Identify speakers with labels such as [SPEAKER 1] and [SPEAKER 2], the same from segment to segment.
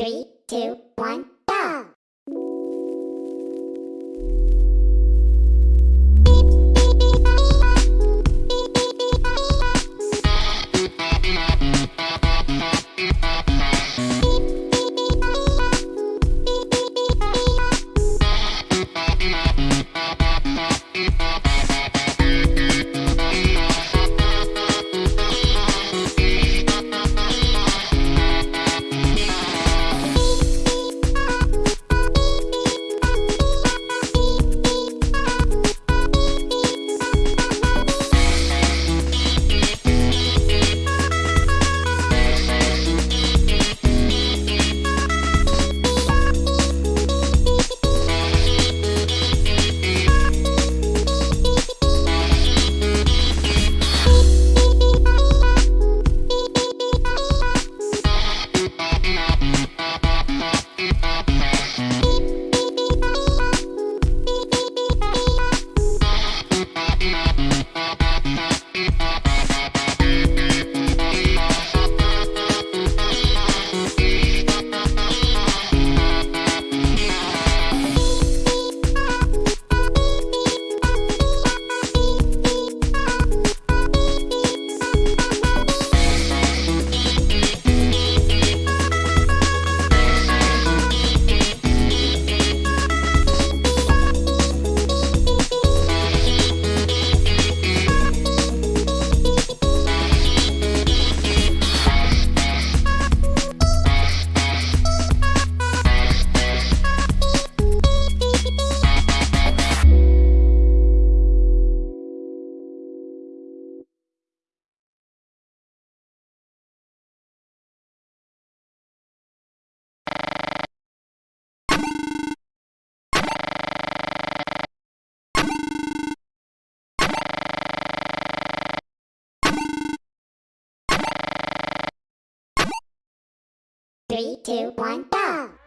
[SPEAKER 1] Three, two, one, Three, two, one, go!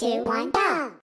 [SPEAKER 1] Two, one, go!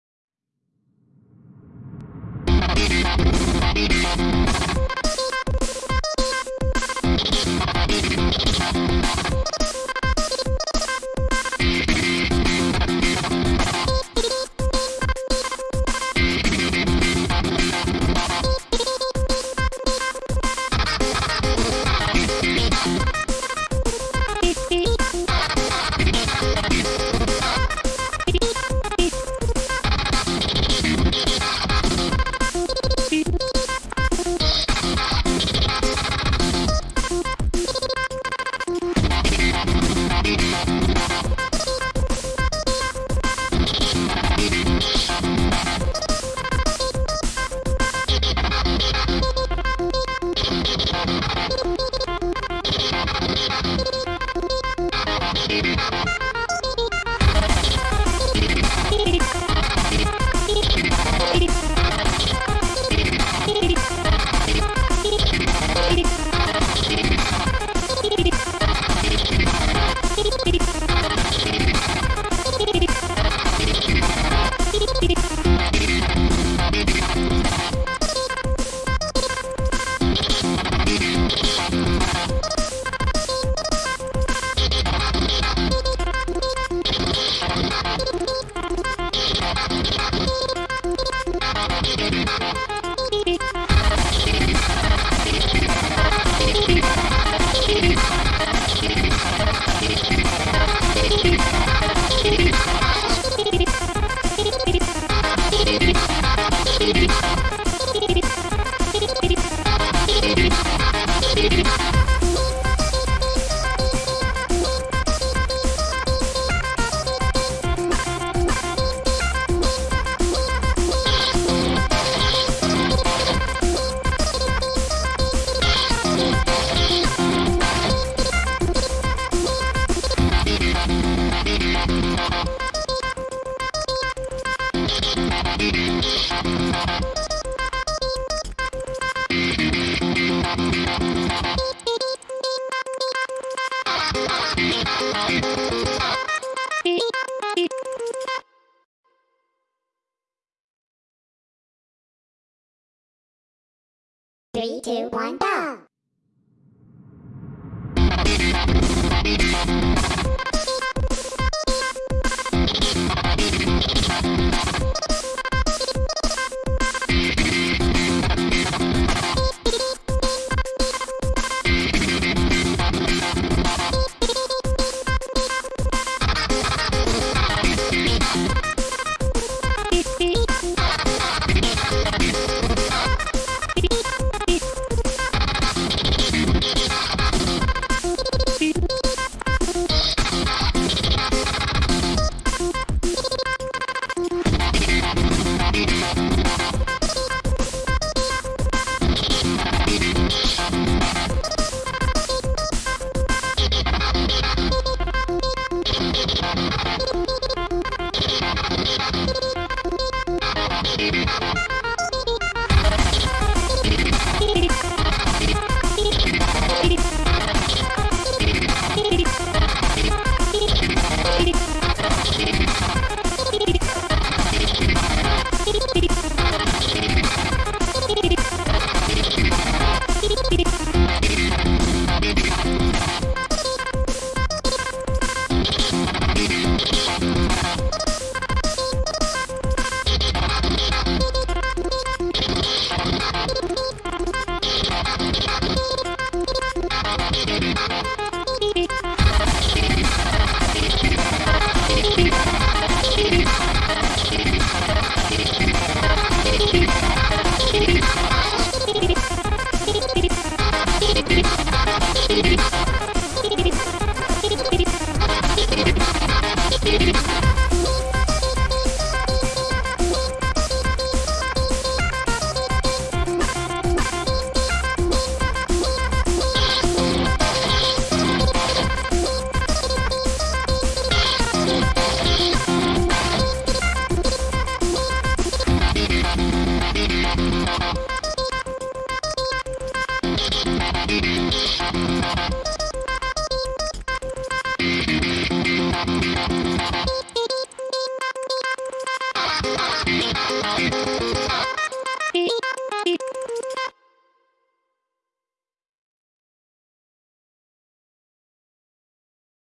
[SPEAKER 1] Three, two, one, go!